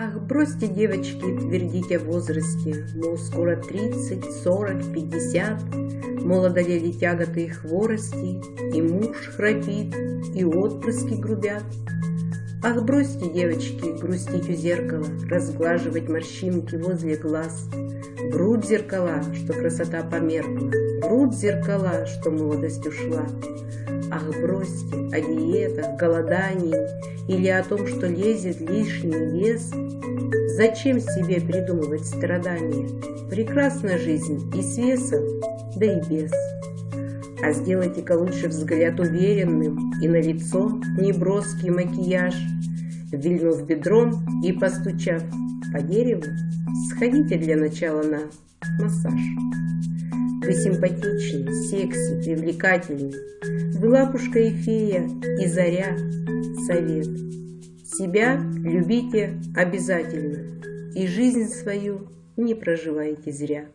Ах, бросьте, девочки, твердить о возрасте, Мол, скоро тридцать, сорок, пятьдесят, Мол, одолели тяготы и хворости, И муж храпит, и отпрыски грубят. Ах, бросьте, девочки, грустить у зеркала, Разглаживать морщинки возле глаз, Врут зеркала, что красота померкла, Врут зеркала, что молодость ушла. Ах, бросьте о диетах, голодании Или о том, что лезет лишний вес. Зачем себе придумывать страдания? Прекрасна жизнь и с весом, да и без. А сделайте-ка лучше взгляд уверенным И на лицо неброский макияж. Вильнув бедром и постучав по дереву, Сходите для начала на массаж. Вы симпатичны, секси, привлекательны. Вы лапушка и фея, и заря, совет. Себя любите обязательно, и жизнь свою не проживайте зря.